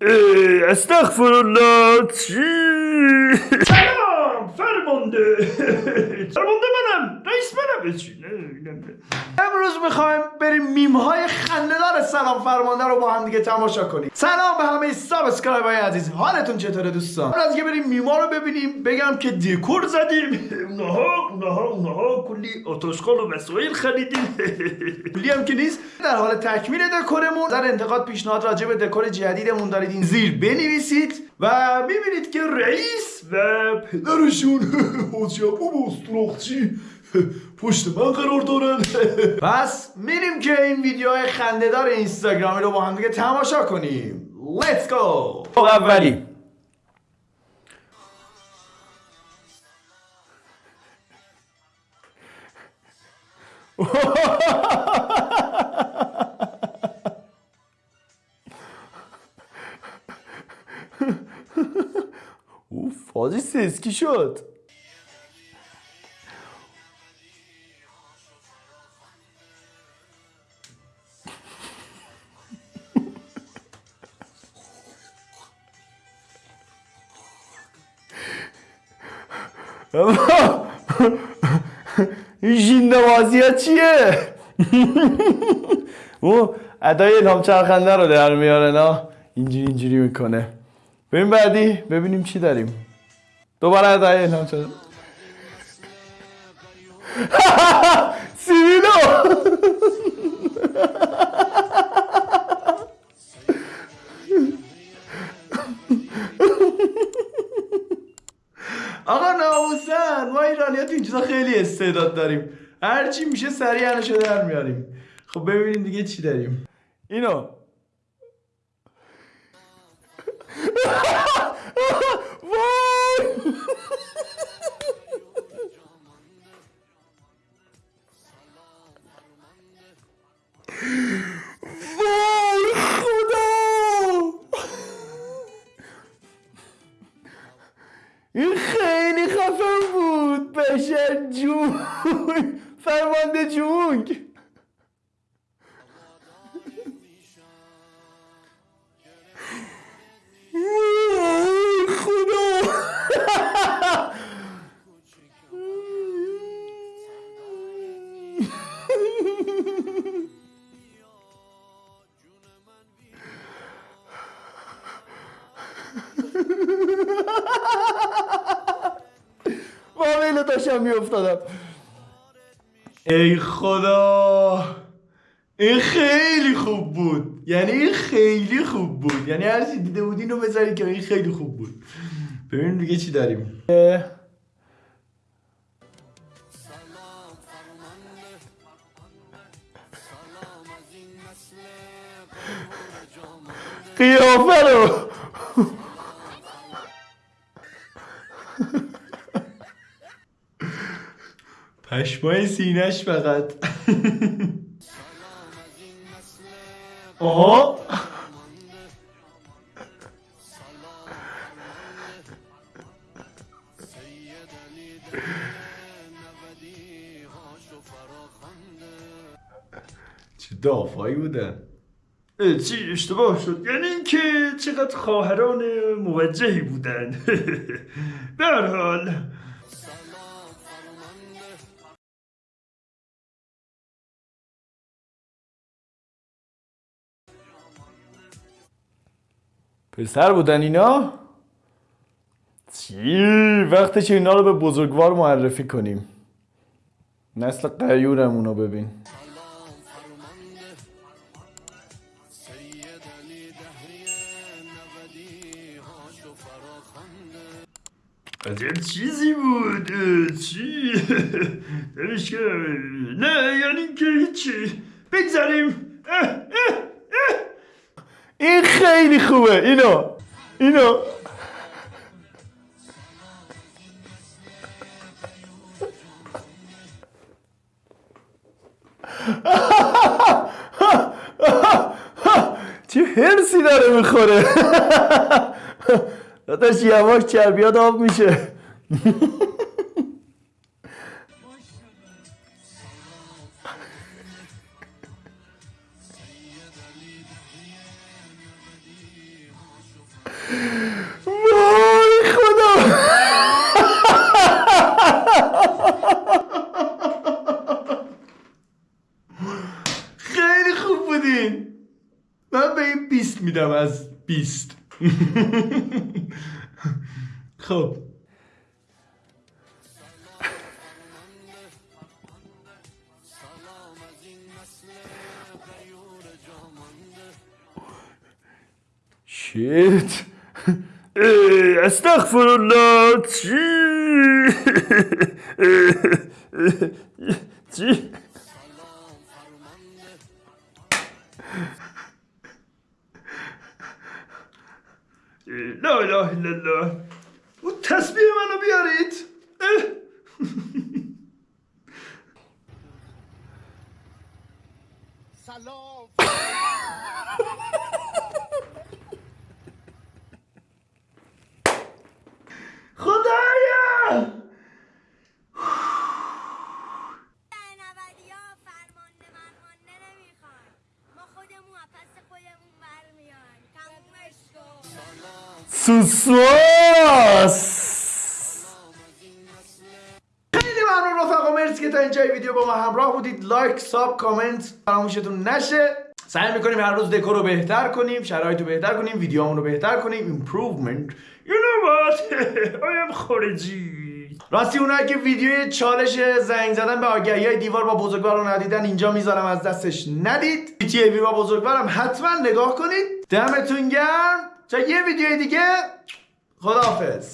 اه، استغفر الله چی سلام فرمانده فرمانده منم رئیس منم چی نه نه نه. امروز می‌خوایم بریم میم های خنده‌دار سلام فرمانده رو با هم دیگه تماشا کنیم. سلام به همه subscribe های عزیز. حالتون چطوره دوستان؟ از اینکه بریم میما رو ببینیم بگم که دکور زدیم. اونها اونها اونها کلی آت‌آشغال و وسایل خریدیم. کلی هم که نیست. در حال تکمیل دکورمون در انتقاد پیشنهاد راجع به دکور جدیدمون دارید این زیر بنویسید و می‌بینید که رئیس و پدرشون حاجی ابو استراخچی پشت من قرار دارن پس میریم که این ویدیوهای خندهدار اینستاگرامی رو با هم دیگه تماشا کنیم. Let's go! اولی. اوف حاجی سسکی شد. این ژیندوازی ها چیه؟ او ادای الهام چرخنده رو در میاره نه؟ اینجوری اینجوری می‌کنه. ببین بعدی ببینیم چی داریم. دوباره ادای الهام چرخنده سیبیلو! چیزا خیلی استعداد داریم. هرچی میشه سریع انشو در میاریم. خب ببینیم دیگه چی داریم. اینو بشر جون. فرمانده جونگ داشتم میافتادم. ای خدا! این خیلی خوب بود. یعنی این خیلی خوب بود. یعنی هر چی دیده بودین رو بذارید که این خیلی خوب بود. ببینیم دیگه چی داریم. قیافه رو. پشمای سینش فقط. آها. چه دافایی بودن. چی اشتباه شد؟ یعنی اینکه چقدر خواهران موجهی بودن. به هر حال پسر بودن اینا؟ چی؟ وقتش اینا رو به بزرگوار معرفی کنیم نسل قیورمون رو ببین عجب چیزی بود چی نمیش که نه یعنی اینکه هیچی بگذاریم. این خیلی خوبه اینو اینو. چه هرسی داره می‌خوره؟ داداش یواش چربیات آب میشه. خیلی خوب بودین. من به این بیست میدم از بیست. خب. شیت. استغفر الله. چی؟ چی؟ لا اله الا الله. اون تسبیح منو بیارید. سوسواس خیلی ممنون رفقا مرسی که تا اینجای ویدیو با ما همراه بودید. لایک ساب کامنت فراموشتون نشه. سعی می‌کنیم هر روز دکور رو بهتر کنیم شرایط رو بهتر کنیم ویدیوهامون رو بهتر کنیم. Know what? I am خارجی. راستی اونایی که ویدیوی چالش زنگ زدن به آگهی های دیوار با بزرگوار رو ندیدن اینجا می‌ذارم از دستش ندید. تی با بزرگوارم حتما نگاه کنید. دمتون گرم. تا یه ویدیو دیگه؟ خداحافظ.